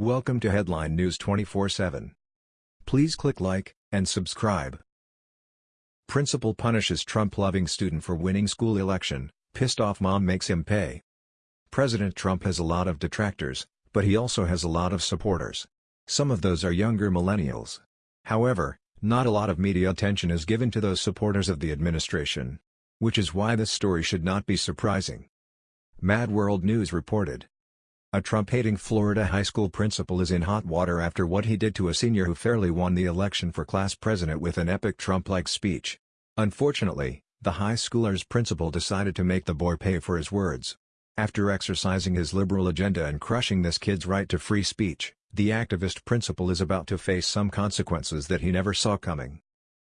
Welcome to Headline News 24/7. Please click like and subscribe. Principal punishes Trump-loving student for winning school election, pissed off mom makes him pay. President Trump has a lot of detractors, but he also has a lot of supporters. Some of those are younger millennials. However, not a lot of media attention is given to those supporters of the administration. Which is why this story should not be surprising. Mad World News reported. A Trump-hating Florida high school principal is in hot water after what he did to a senior who fairly won the election for class president with an epic Trump-like speech. Unfortunately, the high schooler's principal decided to make the boy pay for his words. After exercising his liberal agenda and crushing this kid's right to free speech, the activist principal is about to face some consequences that he never saw coming.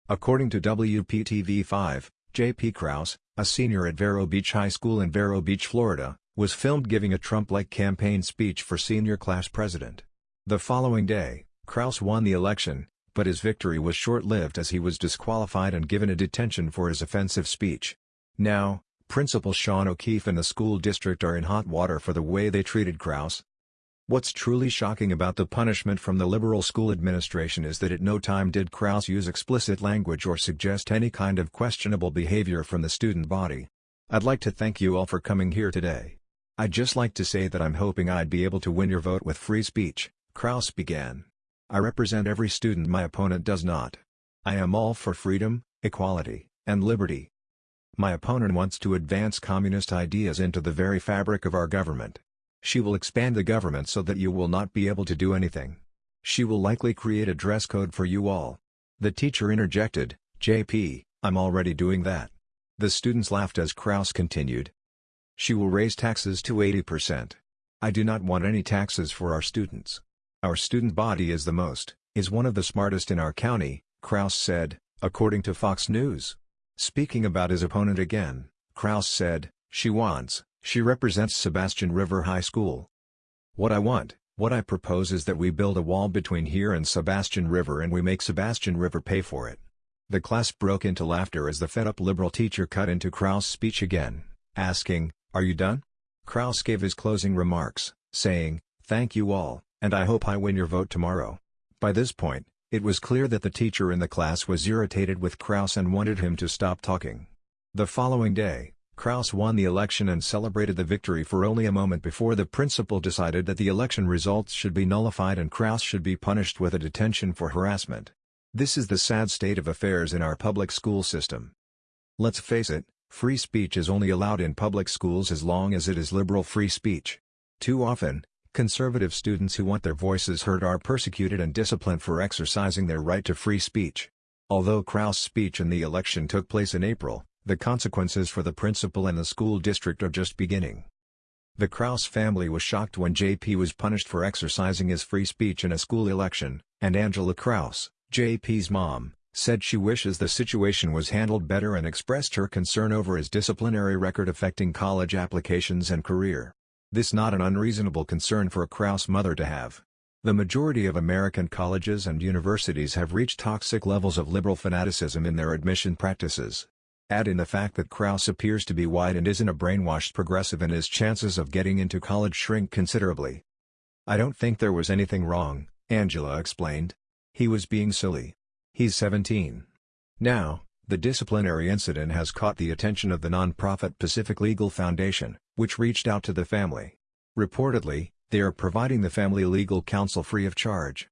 According to WPTV5, J.P. Krause, a senior at Vero Beach High School in Vero Beach, Florida, was filmed giving a Trump-like campaign speech for senior class president. The following day, Krause won the election, but his victory was short-lived as he was disqualified and given a detention for his offensive speech. Now, Principal Sean O'Keefe and the school district are in hot water for the way they treated Krause. What's truly shocking about the punishment from the liberal school administration is that at no time did Krause use explicit language or suggest any kind of questionable behavior from the student body. I'd like to thank you all for coming here today. I'd just like to say that I'm hoping I'd be able to win your vote with free speech, Krause began. I represent every student my opponent does not. I am all for freedom, equality, and liberty. My opponent wants to advance communist ideas into the very fabric of our government. She will expand the government so that you will not be able to do anything. She will likely create a dress code for you all. The teacher interjected, JP, I'm already doing that. The students laughed as Krause continued, she will raise taxes to 80%. I do not want any taxes for our students. Our student body is the most, is one of the smartest in our county, Krause said, according to Fox News. Speaking about his opponent again, Krause said, she wants, she represents Sebastian River High School. What I want, what I propose is that we build a wall between here and Sebastian River and we make Sebastian River pay for it. The class broke into laughter as the fed-up liberal teacher cut into Krause's speech again, asking, are you done? Krause gave his closing remarks, saying, Thank you all, and I hope I win your vote tomorrow. By this point, it was clear that the teacher in the class was irritated with Krause and wanted him to stop talking. The following day, Krause won the election and celebrated the victory for only a moment before the principal decided that the election results should be nullified and Krause should be punished with a detention for harassment. This is the sad state of affairs in our public school system. Let's face it, Free speech is only allowed in public schools as long as it is liberal free speech. Too often, conservative students who want their voices heard are persecuted and disciplined for exercising their right to free speech. Although Krause's speech in the election took place in April, the consequences for the principal and the school district are just beginning. The Krause family was shocked when JP was punished for exercising his free speech in a school election, and Angela Krause, JP's mom, said she wishes the situation was handled better and expressed her concern over his disciplinary record affecting college applications and career. This not an unreasonable concern for a Krause mother to have. The majority of American colleges and universities have reached toxic levels of liberal fanaticism in their admission practices. Add in the fact that Krause appears to be white and isn't a brainwashed progressive and his chances of getting into college shrink considerably. I don't think there was anything wrong, Angela explained. He was being silly. He's 17. Now, the disciplinary incident has caught the attention of the nonprofit Pacific Legal Foundation, which reached out to the family. Reportedly, they are providing the family legal counsel free of charge.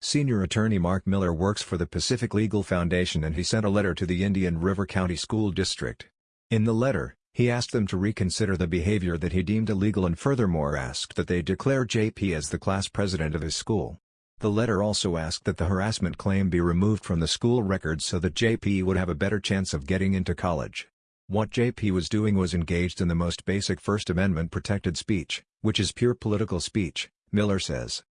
Senior attorney Mark Miller works for the Pacific Legal Foundation and he sent a letter to the Indian River County School District. In the letter, he asked them to reconsider the behavior that he deemed illegal and furthermore asked that they declare JP as the class president of his school. The letter also asked that the harassment claim be removed from the school records so that JP would have a better chance of getting into college. What JP was doing was engaged in the most basic First Amendment protected speech, which is pure political speech, Miller says.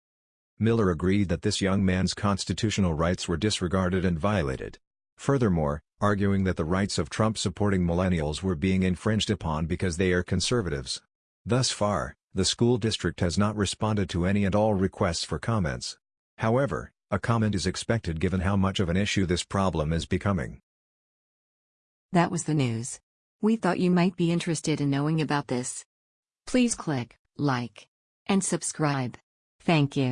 Miller agreed that this young man's constitutional rights were disregarded and violated. Furthermore, arguing that the rights of Trump-supporting millennials were being infringed upon because they are conservatives. Thus far, the school district has not responded to any and all requests for comments. However, a comment is expected given how much of an issue this problem is becoming. That was the news. We thought you might be interested in knowing about this. Please click like and subscribe. Thank you.